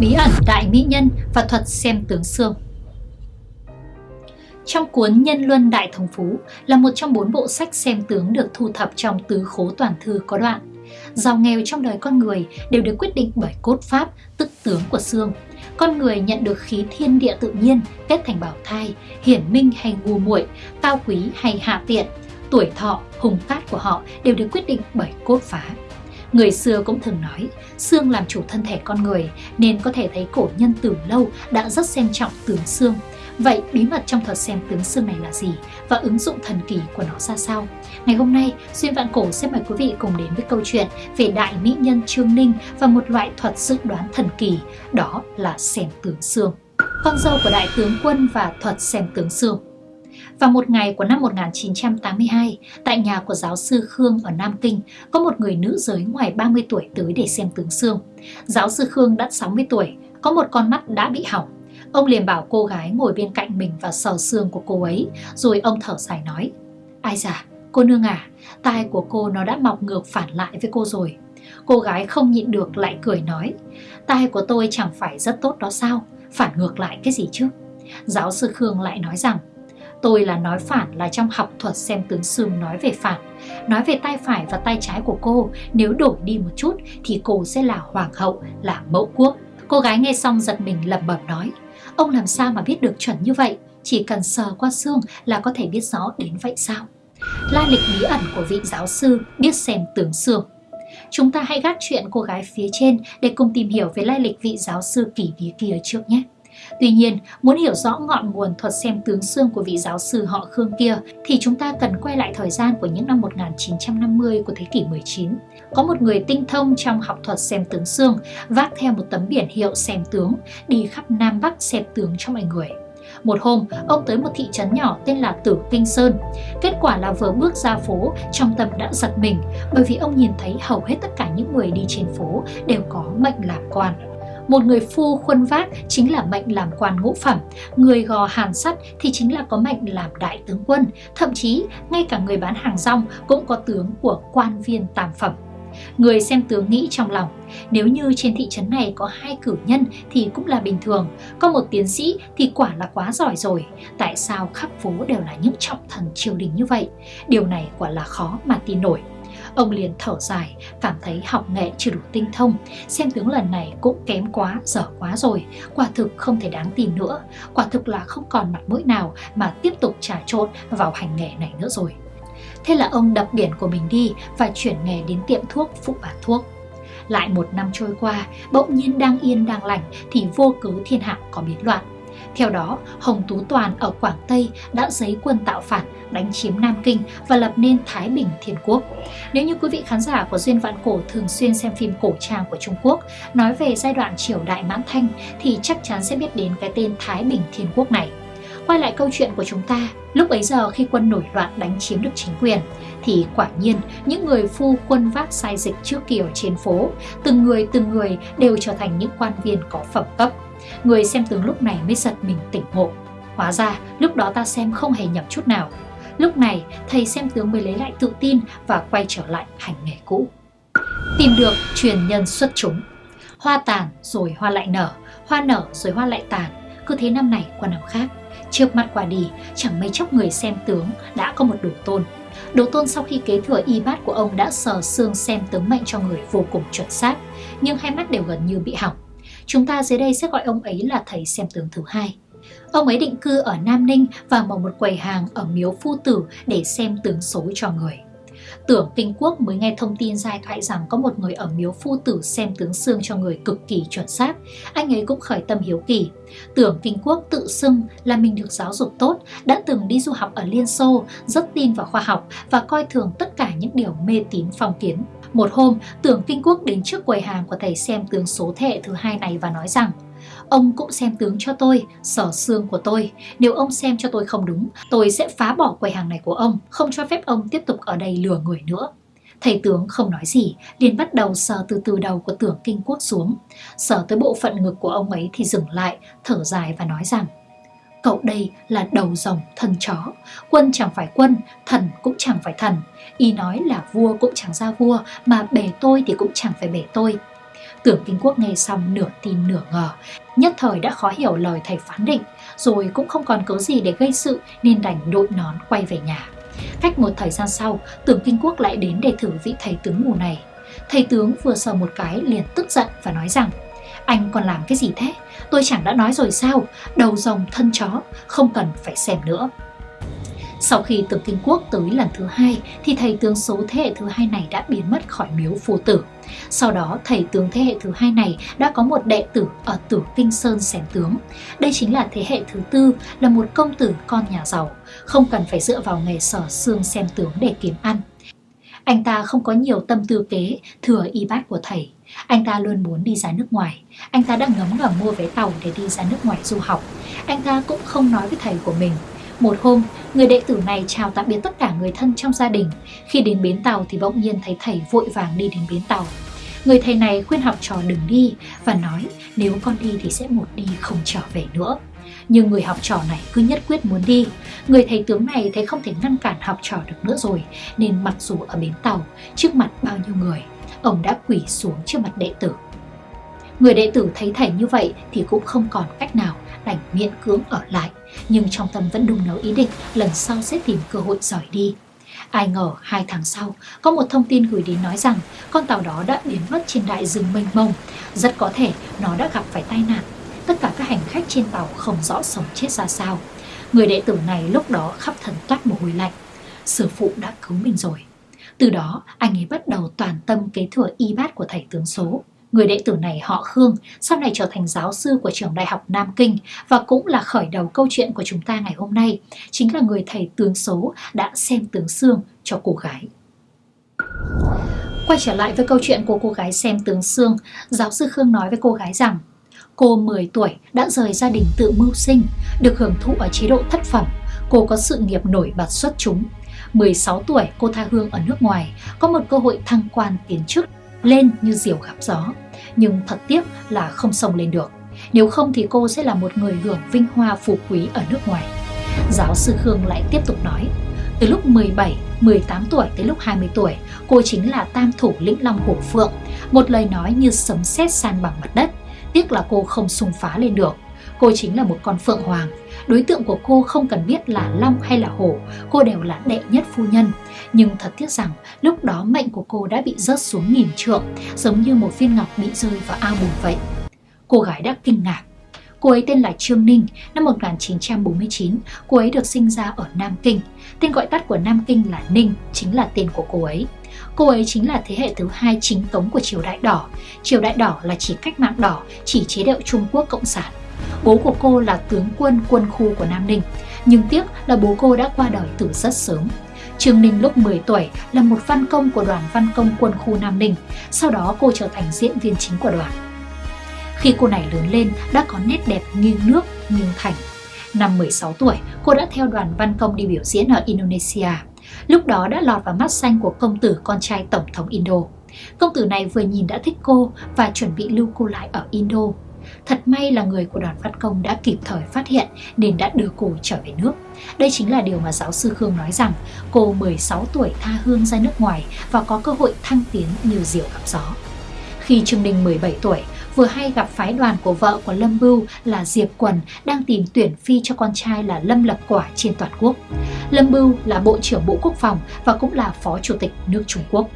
Bí ẩn đại mỹ nhân và thuật xem tướng xương trong cuốn Nhân Luân Đại Thống Phú là một trong bốn bộ sách xem tướng được thu thập trong tứ khố toàn thư có đoạn. Giàu nghèo trong đời con người đều được quyết định bởi cốt pháp, tức tướng của xương. Con người nhận được khí thiên địa tự nhiên kết thành bảo thai, hiển minh hay ngu muội, cao quý hay hạ tiện, tuổi thọ, hùng phát của họ đều được quyết định bởi cốt phá. Người xưa cũng thường nói, xương làm chủ thân thể con người nên có thể thấy cổ nhân từ lâu đã rất xem trọng tướng xương. Vậy bí mật trong thuật xem tướng xương này là gì và ứng dụng thần kỳ của nó ra sao? Ngày hôm nay, Duyên Vạn Cổ sẽ mời quý vị cùng đến với câu chuyện về đại mỹ nhân Trương Ninh và một loại thuật dự đoán thần kỳ, đó là xem tướng xương. Con dâu của đại tướng quân và thuật xem tướng xương vào một ngày của năm 1982, tại nhà của giáo sư Khương ở Nam Kinh, có một người nữ giới ngoài 30 tuổi tới để xem tướng xương. Giáo sư Khương đã 60 tuổi, có một con mắt đã bị hỏng. Ông liền bảo cô gái ngồi bên cạnh mình và sờ xương của cô ấy, rồi ông thở dài nói, Ai da, cô nương à, tai của cô nó đã mọc ngược phản lại với cô rồi. Cô gái không nhịn được lại cười nói, tai của tôi chẳng phải rất tốt đó sao, phản ngược lại cái gì chứ? Giáo sư Khương lại nói rằng, Tôi là nói phản là trong học thuật xem tướng xương nói về phản. Nói về tay phải và tay trái của cô, nếu đổi đi một chút thì cô sẽ là hoàng hậu, là mẫu quốc. Cô gái nghe xong giật mình lẩm bẩm nói, ông làm sao mà biết được chuẩn như vậy? Chỉ cần sờ qua xương là có thể biết rõ đến vậy sao? la lịch bí ẩn của vị giáo sư biết xem tướng xương Chúng ta hãy gác chuyện cô gái phía trên để cùng tìm hiểu về lai lịch vị giáo sư kỳ bí kia trước nhé. Tuy nhiên, muốn hiểu rõ ngọn nguồn thuật xem tướng xương của vị giáo sư họ Khương kia thì chúng ta cần quay lại thời gian của những năm 1950 của thế kỷ 19. Có một người tinh thông trong học thuật xem tướng xương vác theo một tấm biển hiệu xem tướng đi khắp Nam Bắc xem tướng cho mọi người. Một hôm, ông tới một thị trấn nhỏ tên là Tử Kinh Sơn. Kết quả là vừa bước ra phố, trong tâm đã giật mình bởi vì ông nhìn thấy hầu hết tất cả những người đi trên phố đều có mệnh làm quan. Một người phu khuân vác chính là mệnh làm quan ngũ phẩm, người gò hàn sắt thì chính là có mệnh làm đại tướng quân, thậm chí ngay cả người bán hàng rong cũng có tướng của quan viên tam phẩm. Người xem tướng nghĩ trong lòng, nếu như trên thị trấn này có hai cử nhân thì cũng là bình thường, có một tiến sĩ thì quả là quá giỏi rồi. Tại sao khắp phố đều là những trọng thần triều đình như vậy? Điều này quả là khó mà tin nổi. Ông liền thở dài, cảm thấy học nghệ chưa đủ tinh thông, xem tướng lần này cũng kém quá, dở quá rồi, quả thực không thể đáng tin nữa, quả thực là không còn mặt mũi nào mà tiếp tục trà trộn vào hành nghề này nữa rồi. Thế là ông đập biển của mình đi và chuyển nghề đến tiệm thuốc phụ bán thuốc. Lại một năm trôi qua, bỗng nhiên đang yên đang lành thì vô cớ thiên hạ có biến loạn. Theo đó, Hồng Tú Toàn ở Quảng Tây đã giấy quân tạo phản, đánh chiếm Nam Kinh và lập nên Thái Bình Thiên Quốc. Nếu như quý vị khán giả của Duyên Vạn Cổ thường xuyên xem phim cổ trang của Trung Quốc nói về giai đoạn triều đại mãn thanh thì chắc chắn sẽ biết đến cái tên Thái Bình Thiên Quốc này. Quay lại câu chuyện của chúng ta, lúc ấy giờ khi quân nổi loạn đánh chiếm được chính quyền, thì quả nhiên những người phu quân vác sai dịch trước kia ở trên phố, từng người từng người đều trở thành những quan viên có phẩm cấp. Người xem tướng lúc này mới giật mình tỉnh ngộ. Hóa ra, lúc đó ta xem không hề nhầm chút nào. Lúc này, thầy xem tướng mới lấy lại tự tin và quay trở lại hành nghề cũ. Tìm được truyền nhân xuất chúng. Hoa tàn rồi hoa lại nở, hoa nở rồi hoa lại tàn, cứ thế năm này qua năm khác. Trước mặt quả đi, chẳng mấy chốc người xem tướng đã có một đồ tôn. Đồ tôn sau khi kế thừa y bát của ông đã sờ xương xem tướng mệnh cho người vô cùng chuẩn xác, nhưng hai mắt đều gần như bị hỏng. Chúng ta dưới đây sẽ gọi ông ấy là thầy xem tướng thứ hai. Ông ấy định cư ở Nam Ninh và mở một quầy hàng ở miếu phu tử để xem tướng số cho người. Tưởng Kinh Quốc mới nghe thông tin giai thoại rằng có một người ở miếu phu tử xem tướng xương cho người cực kỳ chuẩn xác. Anh ấy cũng khởi tâm hiếu kỳ. Tưởng Kinh Quốc tự xưng là mình được giáo dục tốt, đã từng đi du học ở Liên Xô, rất tin vào khoa học và coi thường tất cả những điều mê tín phong kiến. Một hôm, Tưởng Kinh Quốc đến trước quầy hàng của thầy xem tướng số thế thứ hai này và nói rằng Ông cũng xem tướng cho tôi, sở xương của tôi. Nếu ông xem cho tôi không đúng, tôi sẽ phá bỏ quầy hàng này của ông, không cho phép ông tiếp tục ở đây lừa người nữa. Thầy tướng không nói gì, liền bắt đầu sờ từ từ đầu của tưởng kinh quốc xuống. Sờ tới bộ phận ngực của ông ấy thì dừng lại, thở dài và nói rằng Cậu đây là đầu rồng thân chó, quân chẳng phải quân, thần cũng chẳng phải thần. Y nói là vua cũng chẳng ra vua, mà bể tôi thì cũng chẳng phải bể tôi. Tưởng Kinh Quốc nghe xong nửa tin nửa ngờ, nhất thời đã khó hiểu lời thầy phán định, rồi cũng không còn cớ gì để gây sự nên đành đội nón quay về nhà. Cách một thời gian sau, Tưởng Kinh Quốc lại đến để thử vị thầy tướng mù này. Thầy tướng vừa sờ một cái liền tức giận và nói rằng Anh còn làm cái gì thế? Tôi chẳng đã nói rồi sao? Đầu rồng thân chó, không cần phải xem nữa. Sau khi tưởng kinh quốc tới lần thứ hai thì thầy tướng số thế hệ thứ hai này đã biến mất khỏi miếu phù tử. Sau đó thầy tướng thế hệ thứ hai này đã có một đệ tử ở tử kinh sơn xem tướng. Đây chính là thế hệ thứ tư là một công tử con nhà giàu, không cần phải dựa vào nghề sở xương xem tướng để kiếm ăn. Anh ta không có nhiều tâm tư kế thừa y bát của thầy. Anh ta luôn muốn đi ra nước ngoài. Anh ta đã ngấm ngầm mua vé tàu để đi ra nước ngoài du học. Anh ta cũng không nói với thầy của mình một hôm, người đệ tử này chào tạm biệt tất cả người thân trong gia đình. Khi đến bến tàu thì bỗng nhiên thấy thầy vội vàng đi đến bến tàu. Người thầy này khuyên học trò đừng đi và nói nếu con đi thì sẽ một đi không trở về nữa. Nhưng người học trò này cứ nhất quyết muốn đi. Người thầy tướng này thấy không thể ngăn cản học trò được nữa rồi, nên mặc dù ở bến tàu, trước mặt bao nhiêu người, ông đã quỳ xuống trước mặt đệ tử. Người đệ tử thấy thầy như vậy thì cũng không còn cách nào đành miễn cưỡng ở lại, nhưng trong tâm vẫn đung nấu ý định lần sau sẽ tìm cơ hội giỏi đi. Ai ngờ hai tháng sau, có một thông tin gửi đến nói rằng con tàu đó đã biến mất trên đại dương mênh mông. Rất có thể nó đã gặp phải tai nạn. Tất cả các hành khách trên tàu không rõ sống chết ra sao. Người đệ tử này lúc đó khắp thần toát mồ hôi lạnh. Sư phụ đã cứu mình rồi. Từ đó, anh ấy bắt đầu toàn tâm kế thừa y bát của thầy tướng số. Người đệ tử này họ Khương, sau này trở thành giáo sư của trường đại học Nam Kinh và cũng là khởi đầu câu chuyện của chúng ta ngày hôm nay, chính là người thầy tướng số đã xem tướng xương cho cô gái. Quay trở lại với câu chuyện của cô gái xem tướng xương, giáo sư Khương nói với cô gái rằng Cô 10 tuổi đã rời gia đình tự mưu sinh, được hưởng thụ ở chế độ thất phẩm. Cô có sự nghiệp nổi bật xuất chúng. 16 tuổi cô tha hương ở nước ngoài, có một cơ hội thăng quan tiến chức, lên như diều gặp gió nhưng thật tiếc là không sông lên được. Nếu không thì cô sẽ là một người hưởng vinh hoa phú quý ở nước ngoài. Giáo sư Khương lại tiếp tục nói, từ lúc 17, 18 tuổi tới lúc 20 tuổi, cô chính là tam thủ lĩnh long hổ phượng, một lời nói như sấm sét san bằng mặt đất. Tiếc là cô không xung phá lên được. Cô chính là một con phượng hoàng. Đối tượng của cô không cần biết là long hay là hổ, cô đều là đệ nhất phu nhân. Nhưng thật tiếc rằng lúc đó mệnh của cô đã bị rớt xuống nghìn trượng, giống như một viên ngọc bị rơi vào ao bùn vậy. Cô gái đã kinh ngạc. Cô ấy tên là Trương Ninh, năm 1949, cô ấy được sinh ra ở Nam Kinh. Tên gọi tắt của Nam Kinh là Ninh, chính là tên của cô ấy. Cô ấy chính là thế hệ thứ hai chính tống của triều đại đỏ. Triều đại đỏ là chỉ cách mạng đỏ, chỉ chế độ Trung Quốc Cộng sản. Bố của cô là tướng quân quân khu của Nam Ninh, nhưng tiếc là bố cô đã qua đời từ rất sớm. Trương Ninh lúc 10 tuổi là một văn công của đoàn văn công quân khu Nam Ninh, sau đó cô trở thành diễn viên chính của đoàn. Khi cô này lớn lên đã có nét đẹp nghiêng nước, nghiêng thành. Năm 16 tuổi, cô đã theo đoàn văn công đi biểu diễn ở Indonesia. Lúc đó đã lọt vào mắt xanh của công tử con trai Tổng thống Indo. Công tử này vừa nhìn đã thích cô và chuẩn bị lưu cô lại ở Indo Thật may là người của đoàn phát công đã kịp thời phát hiện nên đã đưa cô trở về nước. Đây chính là điều mà giáo sư Khương nói rằng cô 16 tuổi tha hương ra nước ngoài và có cơ hội thăng tiến như diều gặp gió. Khi Trương Đình 17 tuổi, vừa hay gặp phái đoàn của vợ của Lâm Bưu là Diệp Quần đang tìm tuyển phi cho con trai là Lâm Lập Quả trên toàn quốc. Lâm Bưu là Bộ trưởng Bộ Quốc phòng và cũng là Phó Chủ tịch nước Trung Quốc.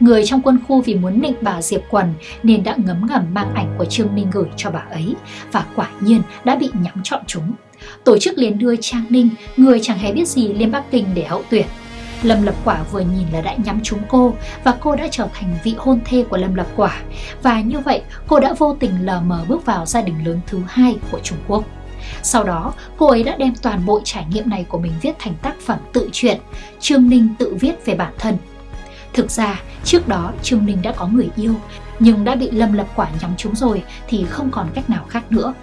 Người trong quân khu vì muốn nịnh bà Diệp Quần nên đã ngấm ngầm mang ảnh của Trương Ninh gửi cho bà ấy và quả nhiên đã bị nhắm chọn chúng. Tổ chức liền đưa Trang Ninh, người chẳng hề biết gì lên Bắc Kinh để hậu tuyển. Lâm Lập Quả vừa nhìn là đã nhắm trúng cô và cô đã trở thành vị hôn thê của Lâm Lập Quả. Và như vậy, cô đã vô tình lờ mờ bước vào gia đình lớn thứ hai của Trung Quốc. Sau đó, cô ấy đã đem toàn bộ trải nghiệm này của mình viết thành tác phẩm tự truyện, Trương Ninh tự viết về bản thân Thực ra, trước đó Trương Ninh đã có người yêu, nhưng đã bị Lâm Lập Quả nhắm trúng rồi thì không còn cách nào khác nữa.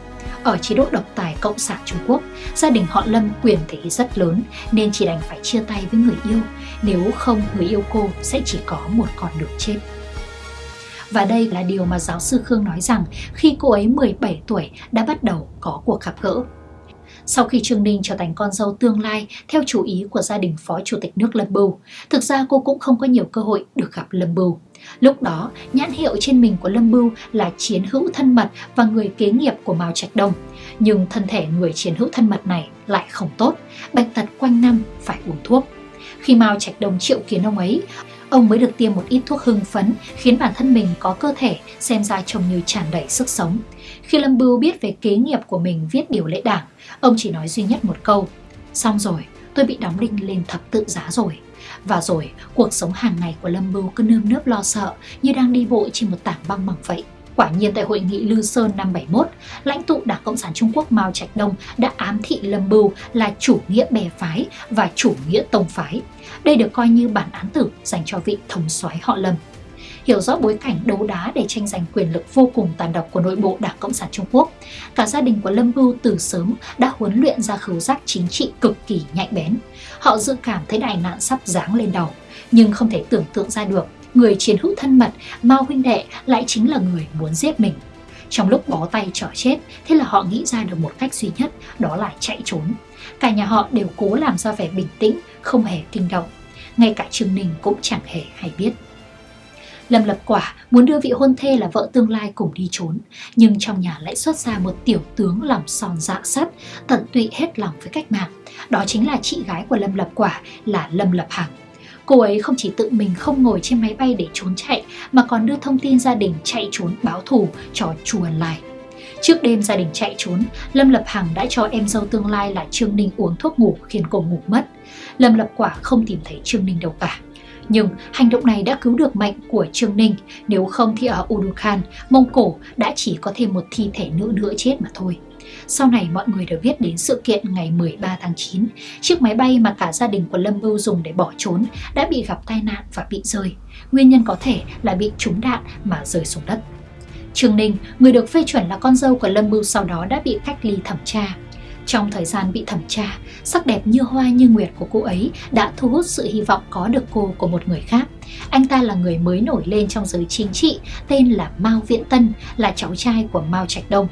Ở chế độ độc tài Cộng sản Trung Quốc, gia đình họ Lâm quyền thế rất lớn nên chỉ đành phải chia tay với người yêu, nếu không người yêu cô sẽ chỉ có một con đường chết. Và đây là điều mà giáo sư Khương nói rằng khi cô ấy 17 tuổi đã bắt đầu có cuộc gặp gỡ. Sau khi Trương Ninh trở thành con dâu tương lai theo chủ ý của gia đình Phó Chủ tịch nước Lâm Bưu, thực ra cô cũng không có nhiều cơ hội được gặp Lâm Bưu. Lúc đó, nhãn hiệu trên mình của Lâm Bưu là chiến hữu thân mật và người kế nghiệp của Mao Trạch Đông. Nhưng thân thể người chiến hữu thân mật này lại không tốt, bệnh tật quanh năm phải uống thuốc. Khi Mao Trạch Đông triệu kiến ông ấy, ông mới được tiêm một ít thuốc hưng phấn khiến bản thân mình có cơ thể xem ra trông như tràn đầy sức sống. Khi Lâm Bưu biết về kế nghiệp của mình viết điều lệ đảng, ông chỉ nói duy nhất một câu, xong rồi, tôi bị đóng đinh lên thập tự giá rồi. Và rồi, cuộc sống hàng ngày của Lâm Bưu cứ nơm nớp lo sợ như đang đi bộ trên một tảng băng mỏng vậy. Quả nhiên tại hội nghị Lư Sơn năm 71, lãnh tụ Đảng Cộng sản Trung Quốc Mao Trạch Đông đã ám thị Lâm Bưu là chủ nghĩa bè phái và chủ nghĩa tông phái. Đây được coi như bản án tử dành cho vị thống soái họ Lâm hiểu rõ bối cảnh đấu đá để tranh giành quyền lực vô cùng tàn độc của nội bộ Đảng Cộng sản Trung Quốc. Cả gia đình của Lâm Bưu từ sớm đã huấn luyện ra khứu giác chính trị cực kỳ nhạy bén. Họ dự cảm thấy đại nạn sắp giáng lên đầu, nhưng không thể tưởng tượng ra được người chiến hữu thân mật Mao huynh đệ lại chính là người muốn giết mình. Trong lúc bó tay trở chết, thế là họ nghĩ ra được một cách duy nhất, đó là chạy trốn. Cả nhà họ đều cố làm ra vẻ bình tĩnh, không hề kinh động. Ngay cả Trương Ninh cũng chẳng hề hay biết. Lâm Lập Quả muốn đưa vị hôn thê là vợ tương lai cùng đi trốn, nhưng trong nhà lại xuất ra một tiểu tướng lòng son dạ sắt, tận tụy hết lòng với cách mạng. Đó chính là chị gái của Lâm Lập Quả là Lâm Lập Hằng. Cô ấy không chỉ tự mình không ngồi trên máy bay để trốn chạy mà còn đưa thông tin gia đình chạy trốn báo thù cho Chu Ân Lai. Trước đêm gia đình chạy trốn, Lâm Lập Hằng đã cho em dâu tương lai là Trương Ninh uống thuốc ngủ khiến cô ngủ mất. Lâm Lập Quả không tìm thấy Trương Ninh đâu cả. Nhưng hành động này đã cứu được mệnh của Trương Ninh, nếu không thì ở Urukhan, Mông Cổ đã chỉ có thêm một thi thể nữ nữa chết mà thôi. Sau này mọi người đều biết đến sự kiện ngày 13 tháng 9, chiếc máy bay mà cả gia đình của Lâm Bưu dùng để bỏ trốn đã bị gặp tai nạn và bị rơi. Nguyên nhân có thể là bị trúng đạn mà rơi xuống đất. Trương Ninh, người được phê chuẩn là con dâu của Lâm Bưu sau đó đã bị cách ly thẩm tra. Trong thời gian bị thẩm tra, sắc đẹp như hoa như nguyệt của cô ấy đã thu hút sự hy vọng có được cô của một người khác. Anh ta là người mới nổi lên trong giới chính trị, tên là Mao Viễn Tân, là cháu trai của Mao Trạch Đông.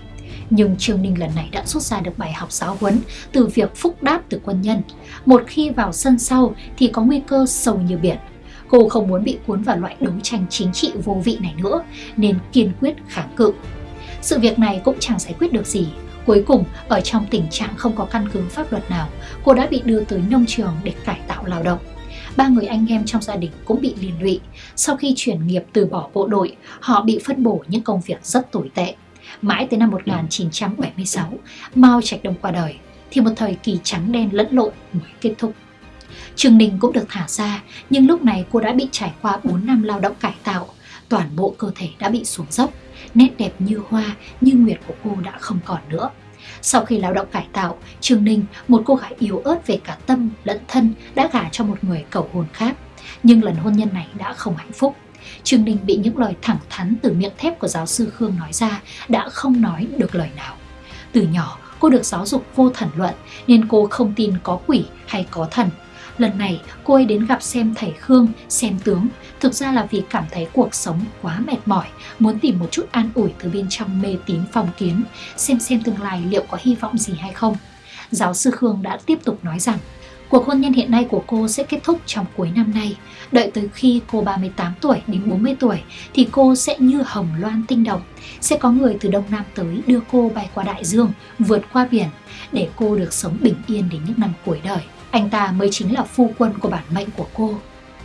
Nhưng Trương Ninh lần này đã rút ra được bài học giáo huấn từ việc phúc đáp từ quân nhân. Một khi vào sân sau thì có nguy cơ sâu như biển. Cô không muốn bị cuốn vào loại đấu tranh chính trị vô vị này nữa, nên kiên quyết kháng cự. Sự việc này cũng chẳng giải quyết được gì Cuối cùng, ở trong tình trạng không có căn cứ pháp luật nào, cô đã bị đưa tới nông trường để cải tạo lao động. Ba người anh em trong gia đình cũng bị liên lụy. Sau khi chuyển nghiệp từ bỏ bộ đội, họ bị phân bổ những công việc rất tồi tệ. Mãi tới năm 1976, Mao Trạch Đông qua đời, thì một thời kỳ trắng đen lẫn lộn mới kết thúc. Trường Ninh cũng được thả ra, nhưng lúc này cô đã bị trải qua 4 năm lao động cải tạo, toàn bộ cơ thể đã bị xuống dốc nét đẹp như hoa, như nguyệt của cô đã không còn nữa. Sau khi lao động cải tạo, Trương Ninh, một cô gái yếu ớt về cả tâm lẫn thân, đã gả cho một người cầu hôn khác. Nhưng lần hôn nhân này đã không hạnh phúc. Trương Ninh bị những lời thẳng thắn từ miệng thép của giáo sư Khương nói ra đã không nói được lời nào. Từ nhỏ, cô được giáo dục vô thần luận nên cô không tin có quỷ hay có thần. Lần này cô ấy đến gặp xem thầy Khương, xem tướng Thực ra là vì cảm thấy cuộc sống quá mệt mỏi, muốn tìm một chút an ủi từ bên trong mê tín phong kiến, xem xem tương lai liệu có hy vọng gì hay không. Giáo sư Khương đã tiếp tục nói rằng, cuộc hôn nhân hiện nay của cô sẽ kết thúc trong cuối năm nay. Đợi tới khi cô 38 tuổi đến 40 tuổi thì cô sẽ như hồng loan tinh đồng. Sẽ có người từ Đông Nam tới đưa cô bay qua đại dương, vượt qua biển để cô được sống bình yên đến những năm cuối đời. Anh ta mới chính là phu quân của bản mệnh của cô.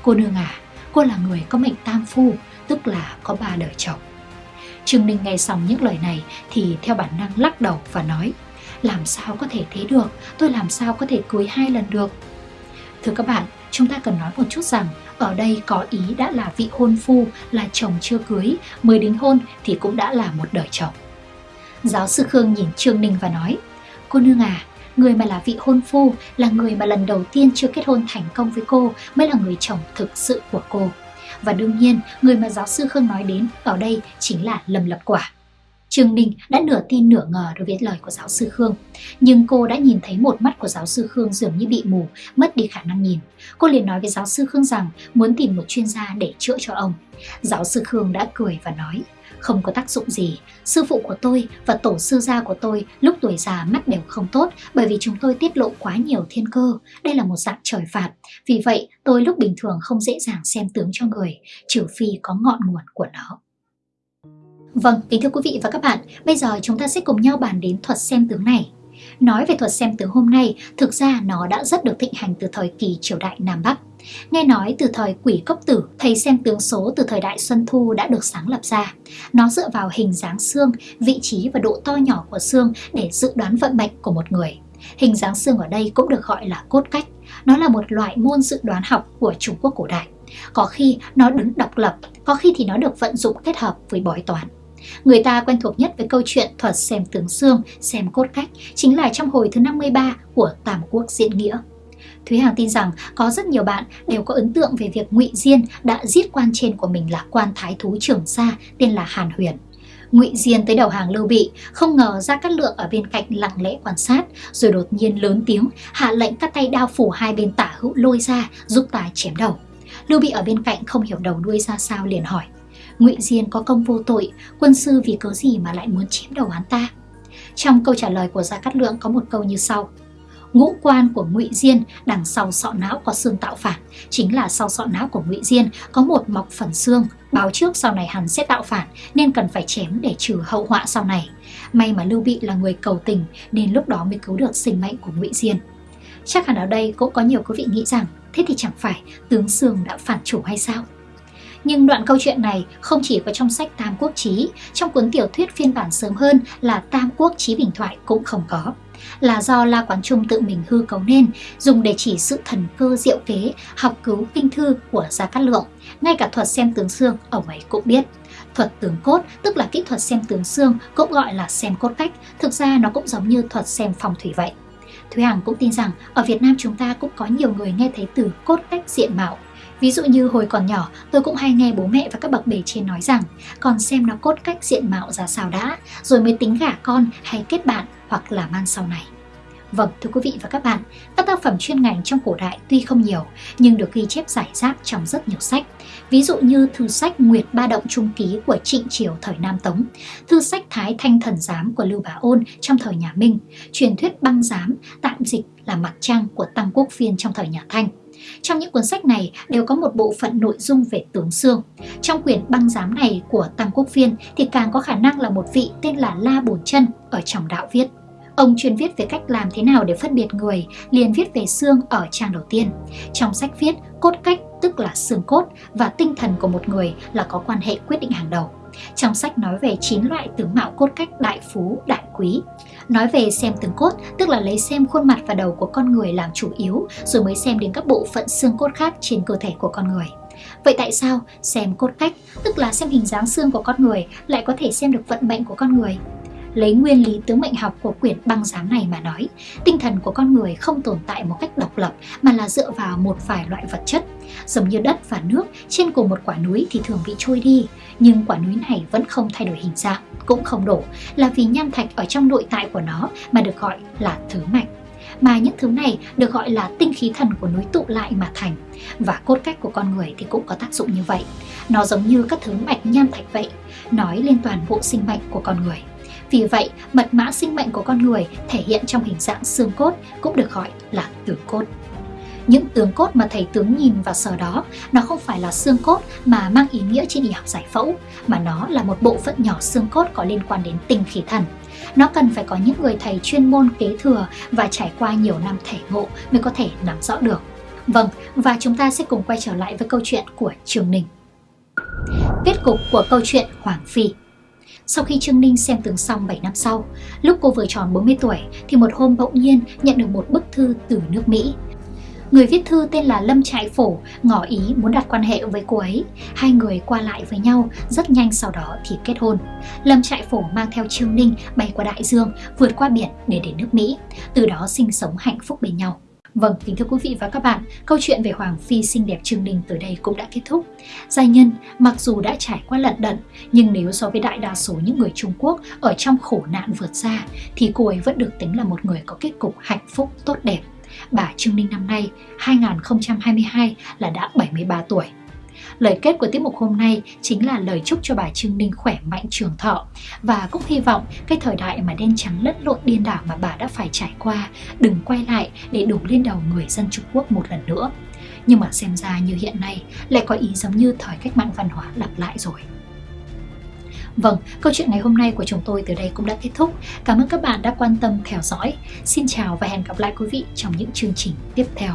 Cô nương à, cô là người có mệnh tam phu, tức là có ba đời chồng. Trương Ninh nghe xong những lời này thì theo bản năng lắc đầu và nói làm sao có thể thế được, tôi làm sao có thể cưới hai lần được Thưa các bạn, chúng ta cần nói một chút rằng ở đây có ý đã là vị hôn phu là chồng chưa cưới, mới đính hôn thì cũng đã là một đời chồng. Giáo sư Khương nhìn Trương Ninh và nói Cô nương à, người mà là vị hôn phu là người mà lần đầu tiên chưa kết hôn thành công với cô mới là người chồng thực sự của cô. Và đương nhiên, người mà giáo sư Khương nói đến ở đây chính là Lâm Lập Quả. Trương Ninh đã nửa tin nửa ngờ đối với lời của giáo sư Khương. Nhưng cô đã nhìn thấy một mắt của giáo sư Khương dường như bị mù, mất đi khả năng nhìn. Cô liền nói với giáo sư Khương rằng muốn tìm một chuyên gia để chữa cho ông. Giáo sư Khương đã cười và nói, không có tác dụng gì. Sư phụ của tôi và tổ sư gia của tôi lúc tuổi già mắt đều không tốt bởi vì chúng tôi tiết lộ quá nhiều thiên cơ. Đây là một dạng trời phạt. Vì vậy, tôi lúc bình thường không dễ dàng xem tướng cho người, trừ phi có ngọn nguồn của nó. Vâng, kính thưa quý vị và các bạn, bây giờ chúng ta sẽ cùng nhau bàn đến thuật xem tướng này. Nói về thuật xem tướng hôm nay, thực ra nó đã rất được thịnh hành từ thời kỳ triều đại Nam Bắc. Nghe nói từ thời quỷ cốc tử, thầy xem tướng số từ thời đại Xuân Thu đã được sáng lập ra. Nó dựa vào hình dáng xương, vị trí và độ to nhỏ của xương để dự đoán vận mệnh của một người. Hình dáng xương ở đây cũng được gọi là cốt cách. Nó là một loại môn dự đoán học của Trung Quốc cổ đại. Có khi nó đứng độc lập, có khi thì nó được vận dụng kết hợp với bói toán. Người ta quen thuộc nhất với câu chuyện thuật xem tướng xương, xem cốt cách chính là trong hồi thứ 53 của Tam Quốc Diễn Nghĩa. Thúy Hằng tin rằng có rất nhiều bạn đều có ấn tượng về việc Ngụy Diên đã giết quan trên của mình là quan thái thú trưởng gia tên là Hàn Huyền. Ngụy Diên tới đầu hàng Lưu Bị, không ngờ ra Cát Lượng ở bên cạnh lặng lẽ quan sát, rồi đột nhiên lớn tiếng hạ lệnh các tay đao phủ hai bên tả hữu lôi ra giúp ta chém đầu. Lưu Bị ở bên cạnh không hiểu đầu đuôi ra sao liền hỏi: Ngụy Diên có công vô tội, quân sư vì cớ gì mà lại muốn chém đầu hắn ta? Trong câu trả lời của Gia Cát Lượng có một câu như sau: ngũ quan của ngụy diên đằng sau sọ não có xương tạo phản chính là sau sọ não của ngụy diên có một mọc phần xương báo trước sau này hắn sẽ tạo phản nên cần phải chém để trừ hậu họa sau này. May mà lưu bị là người cầu tình nên lúc đó mới cứu được sinh mệnh của ngụy diên. Chắc hẳn ở đây cũng có nhiều quý vị nghĩ rằng thế thì chẳng phải tướng sương đã phản chủ hay sao? Nhưng đoạn câu chuyện này không chỉ có trong sách Tam Quốc Chí, trong cuốn tiểu thuyết phiên bản sớm hơn là Tam Quốc Chí Bình Thoại cũng không có là do La Quán Trung tự mình hư cấu nên, dùng để chỉ sự thần cơ diệu kế, học cứu kinh thư của Gia Cát Lượng. Ngay cả thuật xem tướng xương, ông ấy cũng biết. Thuật tướng cốt, tức là kỹ thuật xem tướng xương, cũng gọi là xem cốt cách, thực ra nó cũng giống như thuật xem phong thủy vậy. Thúy Hằng cũng tin rằng ở Việt Nam chúng ta cũng có nhiều người nghe thấy từ cốt cách diện mạo. Ví dụ như hồi còn nhỏ, tôi cũng hay nghe bố mẹ và các bậc bề trên nói rằng còn xem nó cốt cách diện mạo ra sao đã, rồi mới tính gả con hay kết bạn hoặc làm ăn sau này. Vâng, thưa quý vị và các bạn, các tác phẩm chuyên ngành trong cổ đại tuy không nhiều, nhưng được ghi chép giải rác trong rất nhiều sách. Ví dụ như thư sách Nguyệt Ba Động Trung Ký của Trịnh Triều thời Nam Tống, thư sách Thái Thanh Thần Giám của Lưu Bá Ôn trong thời nhà Minh, truyền thuyết băng giám, tạm dịch là mặt trăng của Tăng Quốc Phiên trong thời nhà Thanh. Trong những cuốn sách này đều có một bộ phận nội dung về tướng xương. Trong quyển băng giám này của Tăng Quốc Phiên thì càng có khả năng là một vị tên là La Bồn Chân ở trong đạo viết. Ông chuyên viết về cách làm thế nào để phân biệt người, liền viết về xương ở trang đầu tiên. Trong sách viết, cốt cách tức là xương cốt và tinh thần của một người là có quan hệ quyết định hàng đầu. Trong sách nói về 9 loại tướng mạo cốt cách đại phú, đại quý. Nói về xem từng cốt, tức là lấy xem khuôn mặt và đầu của con người làm chủ yếu, rồi mới xem đến các bộ phận xương cốt khác trên cơ thể của con người. Vậy tại sao xem cốt cách, tức là xem hình dáng xương của con người, lại có thể xem được vận mệnh của con người? Lấy nguyên lý tướng mệnh học của quyển băng giám này mà nói, tinh thần của con người không tồn tại một cách độc lập mà là dựa vào một vài loại vật chất. Giống như đất và nước, trên cùng một quả núi thì thường bị trôi đi, nhưng quả núi này vẫn không thay đổi hình dạng, cũng không đổ, là vì nham thạch ở trong nội tại của nó mà được gọi là thứ mạch mà những thứ này được gọi là tinh khí thần của núi tụ lại mà thành. Và cốt cách của con người thì cũng có tác dụng như vậy. Nó giống như các thứ mạch nham thạch vậy, nói lên toàn bộ sinh mệnh của con người. Vì vậy, mật mã sinh mệnh của con người thể hiện trong hình dạng xương cốt cũng được gọi là tướng cốt. Những tướng cốt mà thầy tướng nhìn và sờ đó, nó không phải là xương cốt mà mang ý nghĩa trên y học giải phẫu, mà nó là một bộ phận nhỏ xương cốt có liên quan đến tinh khí thần. Nó cần phải có những người thầy chuyên môn kế thừa và trải qua nhiều năm thể ngộ mới có thể nắm rõ được. Vâng, và chúng ta sẽ cùng quay trở lại với câu chuyện của Trường Ninh. Kết cục của câu chuyện Hoàng Phi sau khi Trương Ninh xem tướng xong 7 năm sau, lúc cô vừa tròn 40 tuổi thì một hôm bỗng nhiên nhận được một bức thư từ nước Mỹ. Người viết thư tên là Lâm Trại Phổ ngỏ ý muốn đặt quan hệ với cô ấy. Hai người qua lại với nhau, rất nhanh sau đó thì kết hôn. Lâm Trại Phổ mang theo Trương Ninh bay qua đại dương, vượt qua biển để đến nước Mỹ, từ đó sinh sống hạnh phúc bên nhau. Vâng, kính thưa quý vị và các bạn, câu chuyện về Hoàng Phi xinh đẹp Trương Ninh tới đây cũng đã kết thúc. Giai nhân mặc dù đã trải qua lận đận, nhưng nếu so với đại đa số những người Trung Quốc ở trong khổ nạn vượt ra, thì cô ấy vẫn được tính là một người có kết cục hạnh phúc tốt đẹp. Bà Trương Ninh năm nay 2022 là đã 73 tuổi. Lời kết của tiết mục hôm nay chính là lời chúc cho bà Trương Ninh khỏe mạnh trường thọ và cũng hy vọng cái thời đại mà đen trắng lẫn lộn điên đảo mà bà đã phải trải qua đừng quay lại để đổ lên đầu người dân Trung Quốc một lần nữa. Nhưng mà xem ra như hiện nay lại có ý giống như thời cách mạng văn hóa lặp lại rồi. Vâng, câu chuyện ngày hôm nay của chúng tôi từ đây cũng đã kết thúc. Cảm ơn các bạn đã quan tâm theo dõi. Xin chào và hẹn gặp lại quý vị trong những chương trình tiếp theo.